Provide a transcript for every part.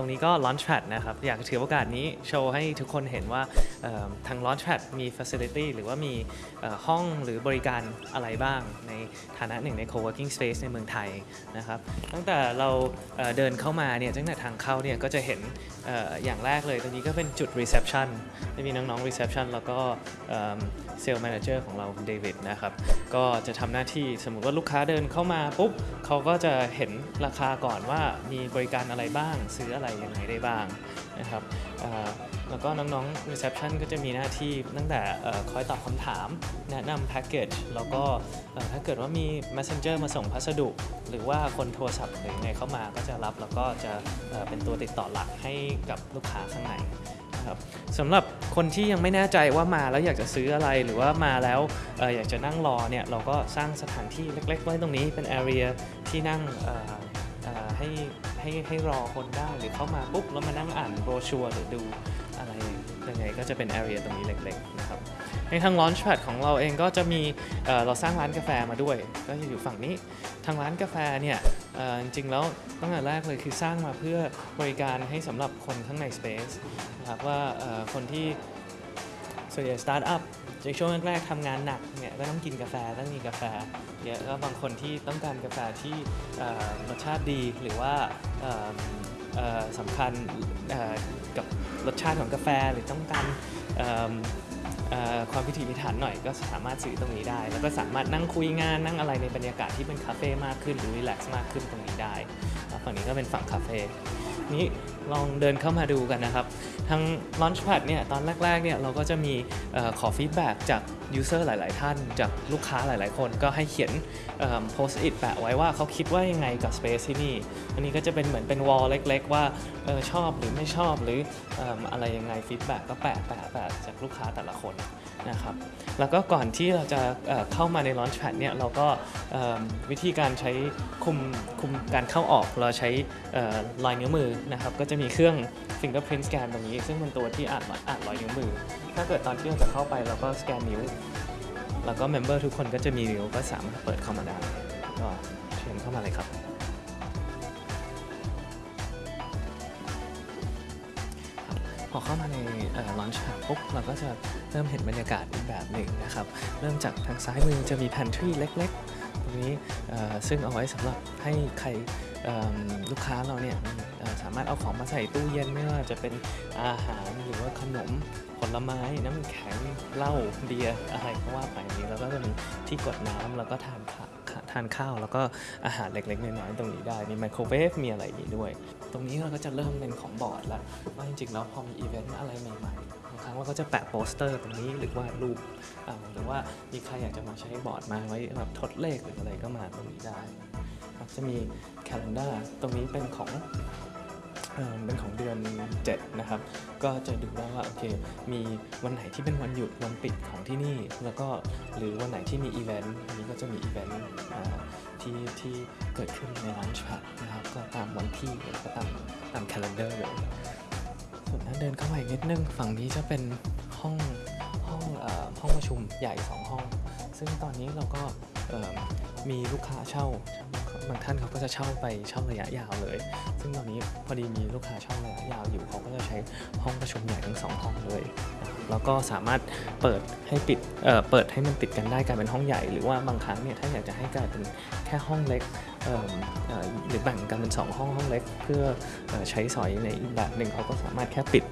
ตรงนี้ก็ Launchpad นะครับ อยากถือโอกาสนี้โชว์ให้ทุกคนเห็นว่าทาง Launchpad มี Facility หรือว่ามีห้องหรือบริการอะไรบ้าง ในฐานะหนึ่งใน Co-working Space ในเมืองไทยนะครับ ตั้งแต่เราเดินเข้ามาเนี่ยตั้งแต่ทางเข้าเนี่ยก็จะเห็นอย่างแรกเลย ตรงนี้ก็เป็นจุด Reception จะมีน้องๆ Reception แล้วก็ sales manager ของเราเดวิดนะครับก็จะทำหน้าที่สมมติว่าลูกค้าเดินเข้ามาปุ๊บเขาก็จะเห็นราคาก่อนว่ามีบริการอะไรบ้างซื้ออะไรยังไงได้บ้างนะครับแล้วก็น้องๆ reception ก็จะมีหน้าที่ตั้งแต่คอยตอบคำถาม แนะนำแพ็กเกจแล้วก็ถ้าเกิดว่ามี messenger มาส่งพัสดุ หรือว่าคนโทรศัพท์หรือไงเข้ามาก็จะรับแล้วก็จะเเป็นตัวติดต่อหลักให้กับลูกค้าข้างในนะครับสำหรับคนที่ยังไม่แน่ใจว่ามาแล้วอยากจะซื้ออะไรหรือว่ามาแล้วออยากจะนั่งรอเนี่ยเราก็สร้างสถานที่เล็กๆไว้ตรงนี้เป็น area ที่นั่งให้ ให้ให้รอคนได้หรือเข้ามาปุ๊บแล้วมานั่งอ่านโบรชัวร์หรือดูอะไรยังไงก็จะเป็น area ตรงนี้เล็กๆนะครับในทาง Launchpad ของเราเองก็จะมีเเราสร้างร้านกาแฟมาด้วย ก็จะอยู่ฝั่งนี้ทางร้านกาแฟเนี่ยจริงๆแล้วตั้งแต่แรกเลยคือสร้างมาเพื่อบริการให้สำหรับคนข้างใน Space นะครับว่าคนที่ ส่วนใหญ่สตาร์ทอัพในช่วงแรกๆทำงานหนักเนี่ยก็ต้องกินกาแฟต้องมีกาแฟเยอะแล้วบางคนที่ต้องการกาแฟที่รสชาติดีหรือว่าสำคัญกับรสชาติของกาแฟหรือต้องการความพิถีพิถันหน่อยก็สามารถซื้อตรงนี้ได้ แล้วก็สามารถนั่งคุยงานนั่งอะไรในบรรยากาศที่เป็นคาเฟ่มากขึ้นหรือ relax มากขึ้นตรงนี้ได้ฝั่งนี้ก็เป็นฝั่งคาเฟ่นี้ ลองเดินเข้ามาดูกันนะครับทาง Launchpad เนี่ยตอนแรกๆเนี่ยเราก็จะมีอขอ feedback จาก User หลาย ๆ ท่าน จากลูกค้าหลาย ๆ คนก็ให้เขียน Post-it แปะไว้ว่าเขาคิดว่ายังไงกับ Space ที่นี่ อันนี้ก็จะเป็นเหมือนเป็น wall เล็ก ๆ ว่าออชอบหรือไม่ชอบหรือออะไรยังไง feedback ก็แปะแปะแปะจากลูกค้าแต่ละคนนะครับแล้วก็ก่อนที่เราจะเเข้ามาใน Launchpad เนี่ยเราก็วิธีการใช้ควบคุมการเข้าออกเราใช้เอ่อรอยนิ้วมือนะครับก็จะมีเครื่อง fingerprint scan ตรงนี้ ซึ่งเป็นตัวที่อ่านอ่านรอยนิ้วมือ ถ้าเกิดตอนที่เราจะเข้าไปเราก็สแกนนิ้ว แล้วก็ member ทุกคนก็จะมีนิ้วก็สามารถเปิดเข้ามาได้ ก็เชิญเข้ามาเลยครับ พอเข้ามาใน Launchpad ปุ๊บเราก็จะเริ่มเห็นบรรยากาศอีกแบบหนึ่งนะครับ เริ่มจากทางซ้ายมือจะมี pantry เล็ก ๆ ตรงนี้ซึ่งเอาไว้สำหรับให้ใครลูกค้าเราเนี่ยสามารถเอาของมาใส่ตู้เย็นไม่ว่าจะเป็นอาหารหรือว่าขนมผลไม้น้ำแข็งเหล้าเบียร์อะไรก็ว่าไปนี้แล้วก็จะมีที่กดน้ำแล้วก็ทานทานข้าว แล้วก็อาหารเล็กๆน้อยๆตรงนี้ได้ มีไมโครเวฟมีอะไรนี้ด้วย ตรงนี้เราก็จะเริ่มเป็นของบอร์ดแล้วว่าจริงๆแล้วพอมีอีเวนต์อะไรใหม่ๆ ครั้งเราก็จะแปะโปสเตอร์ตรงนี้หรือว่ารูปหรือว่ามีใครอยากจะมาใช้บอร์ดมาไว้แบบทดเลขหรืออะไรก็มาตรงนี้ได้จะมี calendar ตรงนี้เป็นของเป็นของเดือน 7 นะครับ ก็จะดูได้ว่าโอเค มีวันไหนที่เป็นวันหยุดวันปิดของที่นี่ แล้วก็หรือวันไหนที่มีอีเวนต์อันนี้ก็จะมีอีเวนต์ที่ที่เกิดขึ้นใน Launchpad นะครับ ก็ตามวันที่แล้วก็ตามตาม calendar เลย ส่วนถ้าเดินเข้ามาอีกนิดนึงฝั่งนี้จะเป็นห้องห้องอห้องประชุมใหญ่2ห้อง ซึ่งตอนนี้เราก็มีลูกค้าเช่าบางท่านเขาก็จะเช่าไปเช่าระยะยาวเลย ซึ่งตอนนี้พอดีมีลูกค้าเช่าระยะยาวอยู่เขาก็จะใช้ห้องประชุมใหญ่ทั้งสองห้องเลย แล้วก็สามารถเปิดให้ปิดเเปิดให้มันติดกันได้กลายเป็นห้องใหญ่ หรือว่าบางครั้งเนี่ยถ้าอยากจะให้กลายเป็นแค่ห้องเล็ก หรือแบ่งกันเป็นสองห้องห้องเล็ก เพื่ออใช้สอยในอีกแบบหนึ่งเขาก็สามารถแค่ปิด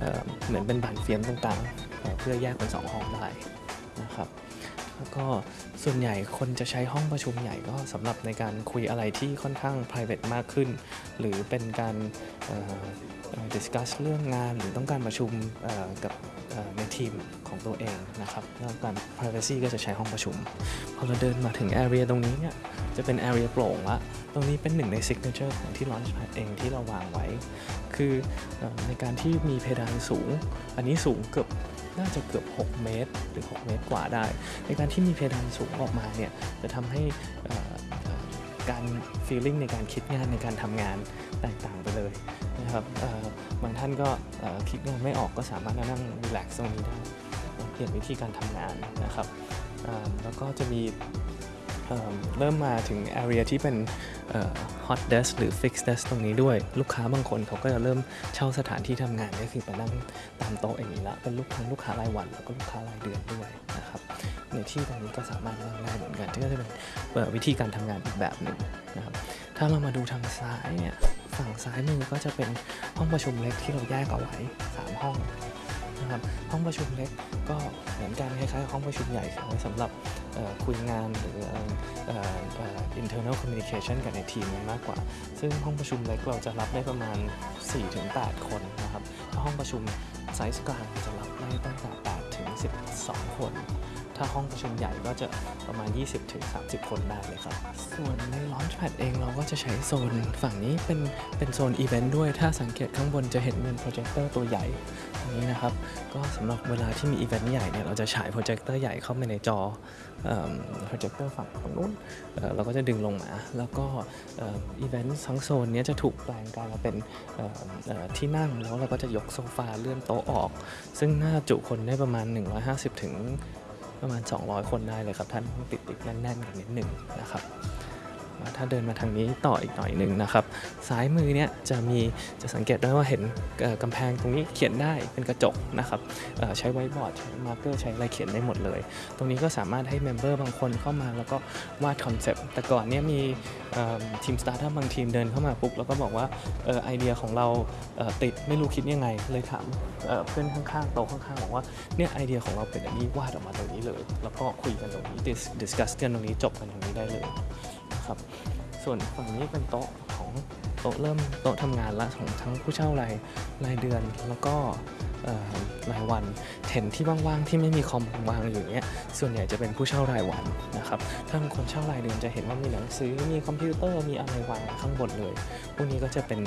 เเหมือนเป็นบานเฟียมตรงกลางเเพื่อแยกเป็นสองห้องได้นะครับแล้วก็ส่วนใหญ่คนจะใช้ห้องประชุมใหญ่ก็สำหรับในการคุยอะไรที่ค่อนข้าง private มากขึ้น หรือเป็นการ discuss เรื่องงานหรือต้องการประชุมกับในทีมของตัวเองนะครับแล้วการ privacy ก็จะใช้ห้องประชุม พอเราเดินมาถึง area ตรงนี้เนี่ย จะเป็น area โปร่งละตรงนี้เป็นหนึ่งใน signature ของที่ Launchpad เองที่เราวางไว้ คือในการที่มีเพดานสูง อันนี้สูงเกือบน่าจะเกือบ 6 เมตร หรือ 6 เมตรกว่าได้ ในการที่มีเพดานสูงออกมาเนี่ยจะทำให้การ feeling ในการคิดงานในการทำงานแตกต่างไปเลยนะครับบางท่านก็คิดงานไม่ออกก็สามารถนั่ง relax ตรงนี้ได้เปลี่ยนวิธีการทำงานนะครับแล้วก็จะมี เเริ่มมาถึง area ที่เป็น hot desk หรือ fixed desk ตรงนี้ด้วย ลูกค้าบางคนเขาก็จะเริ่มเช่าสถานที่ทำงานก็คือไปนั่งตามโต๊ะอย่างนี้ละเป็นลูกค้าลูกค้ารายวัน แล้วก็ลูกค้ารายเดือนด้วยนะครับในที่ตรงนี้ก็สามารถนั่งได้เหมือนกันที่ก็จะเป็นวิธีการทำงานอีกแบบหนึ่งนะครับถ้าเรามาดูทางซ้ายเนี่ยฝั่งซ้ายมือก็จะเป็นห้องประชุมเล็กที่เราแยกเอาไว้สามห้อง นะครับห้องประชุมเล็กก็เหมือนกันคล้ายๆห้องประชุมใหญ่ไว้สำหรับคุยงานหรือ internal communication กับในทีมมากกว่า ซึ่งห้องประชุมเล็กเราจะรับได้ประมาณ 4-8 คนนะครับห้องประชุมไซส์กลางจะรับได้ตั้งแต่8ถึง12 คน ถ้าห้องประชุมใหญ่ก็จะประมาณ 20-30 คนได้เลยครับ ส่วนใน Launchpad เองเราก็จะใช้โซนฝั่งนี้เป็นเป็นโซนอีเวนต์ด้วย ถ้าสังเกตข้างบนจะเห็นเป็นโปรเจคเตอร์ตัวใหญ่ตรงนี้นะครับ ก็สำหรับเวลาที่มีอีเวนต์ใหญ่เนี่ยเราจะฉายโปรเจคเตอร์ใหญ่เข้าไปในจอโปรเจคเตอร์ฝั่งฝั่งนู้นเเราก็จะดึงลงมา แล้วก็อีเวนต์ทั้งโซนนี้จะถูกแปลงกลายมาเป็นที่นั่งแล้วเราก็จะยกโซฟาเลื่อนโต๊ะออก ซึ่งน่าจุคนได้ประมาณ 150ถึง ประมาณ 200 คนได้เลยครับท่านติดติดแน่นๆกันนิดหนึ่งนะครับ ถ้าเดินมาทางนี้ต่ออีกหน่อยหนึ่งนะครับ ซ้ายมือเนี่ยจะมีจะสังเกตได้ว่าเห็นกำแพงตรงนี้เขียนได้เป็นกระจกนะครับใช้ไวบอร์ดใช้ marker ใช้อะไรเขียนได้หมดเลย ตรงนี้ก็สามารถให้ member บางคนเข้ามาแล้วก็วาด concept แต่ก่อนเนี่ยมีทีมสตาร์ทอัพบางทีมเดินเข้ามาปุ๊บแล้วก็บอกว่าออไอเดียของเราติดไม่รู้คิดยังไง เลยถามเเพื่อนข้างๆโต๊ะข้างๆบอกว่าเนี่ยไอเดียของเราเป็นอันนี้วาดออกมาตรงนี้เลย แล้วก็คุยกันตรงนี้ discuss กันตรงนี้จบกันตรงนี้ได้เลย นะครับ ส่วนฝั่งนี้เป็นโต๊ะของโต๊ะเริ่มโต๊ะทำงานละของทั้งผู้เช่ารายรายเดือนแล้วก็รายวันเห็นที่ว่างๆที่ไม่มีคอมวางอยู่เนี้ยส่วนใหญ่จะเป็นผู้เช่ารายวันนะครับถ้าเป็นคนเช่ารายเดือนจะเห็นว่ามีหนังสือมีคอมพิวเตอร์มีอะไรวางข้างบนเลยพวกนี้ก็จะเป็น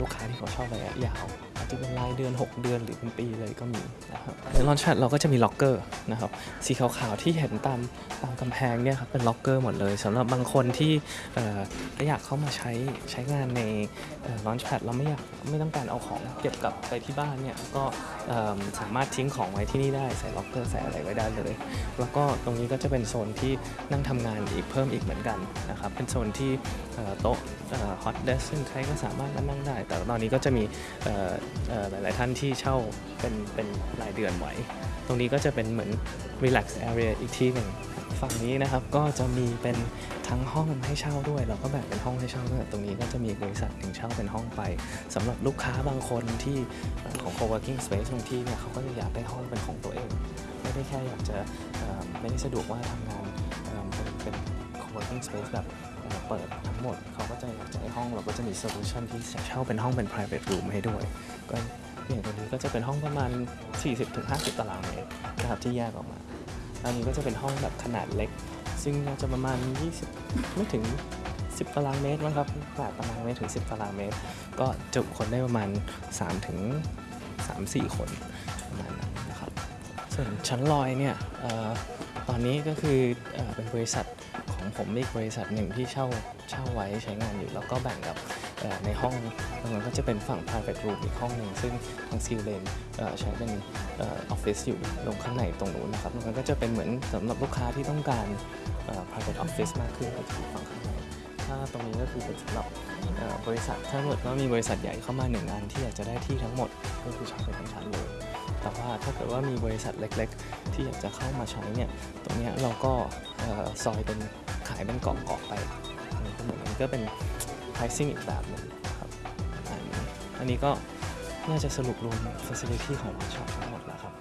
ลูกค้าที่เขาเช่าระยะยาว จะเป็นรายเดือน 6 เดือนหรือเป็นปีเลยก็มีนะครับใน Launchpad เราก็จะมีล็อกเกอร์นะครับสีขาวๆที่เห็นตามตามกำแพงเนี่ยครับเป็นล็อกเกอร์หมดเลยสำหรับบางคนที่เอ่ออยากเข้ามาใช้ใช้งานใน Launchpad เราไม่อยากไม่ต้องการเอาของเก็บกลับไปที่บ้านเนี่ยก็สามารถทิ้งของไว้ที่นี่ได้ใส่ล็อกเกอร์ใส่อะไรไว้ได้เลย แล้วก็ตรงนี้ก็จะเป็นโซนที่นั่งทำงานอีกเพิ่มอีกเหมือนกันนะครับเป็นโซนที่โต๊ะฮอตเดสซึ่งใครก็สามารถมานั่งได้ แต่ตอนนี้ก็จะมีหลาย ๆ ท่านที่เช่าเป็นเป็นรายเดือนไว้ ตรงนี้ก็จะเป็นเหมือน relax area อีกที่หนึ่งฝั่งนี้นะครับก็จะมีเป็นทั้งห้องให้เช่าด้วย เราก็แบ่งเป็นห้องให้เช่าด้วยตรงนี้ก็จะมีบริษัทหนึ่งเช่าเป็นห้องไปสำหรับลูกค้าบางคนที่ของ co-working space บางที่เนี่ยเขาก็จะอยากได้ห้องเป็นของตัวเอง ไม่ได้แค่อยากจะไม่ได้สะดวกว่าทำงานเป็นเป็น co-working space แบบ เอ่อเปิดทั้งหมดเขาก็จะอยากจะให้ห้องเราก็จะมีโซลูชันที่จะเช่าเป็นห้องเป็น private room ให้ด้วย ก็อย่างตัวนี้ก็จะเป็นห้องประมาณ 40-50 ตารางเมตรนะครับที่แยกออกมาอันนี้ก็จะเป็นห้องแบบขนาดเล็ก ซึ่งจะประมาณ 20 ไม่ถึง 10 ตารางเมตรมั้งครับ8ตารางเมตรถึง 10 ตารางเมตร ก็จุคนได้ประมาณ3ถึง3-4 คนประมาณนั้นนะครับ ส่วนชั้นลอยเนี่ยเออ ตอนนี้ก็คือเอเป็นบริษัทของผมอีกบริษัทหนึ่งที่เช่าเช่าไว้ใช้งานอยู่ แล้วก็แบ่งกับในห้องตรงนั้นก็จะเป็นฝั่ง private room อีกห้องหนึ่งซึ่งทางซิลเลนใช้เป็นออฟฟิศอยู่ลงข้างในตรงนู้นนะครับตรงนั้นก็จะเป็นเหมือนสำหรับลูกค้าที่ต้องการ private office มากขึ้นก็จะอยู่ฝั่งข้าง ถ้าตรงนี้ก็คือเป็นสำหรับเอ่อบริษัทถ้าเกิดว่ามีบริษัทใหญ่เข้ามาหนึ่งอันที่อยากจะได้ที่ทั้งหมดก็คือช่าไปทั้งชั้นเลยแต่ว่าถ้าเกิดว่ามีบริษัทเล็ก ๆ ที่อยากจะเข้ามาใช้เนี่ยตรงนี้เราก็เอ่อซอยเป็นขายเป็นเกาะๆไปอันนี้ก็เหมือนกันก็เป็น pricing อีกแบบหนึงนะครับอันนี้อันนี้ก็น่าจะสรุปรวม facility ของวันช็อปทั้งหมดแล้วครับ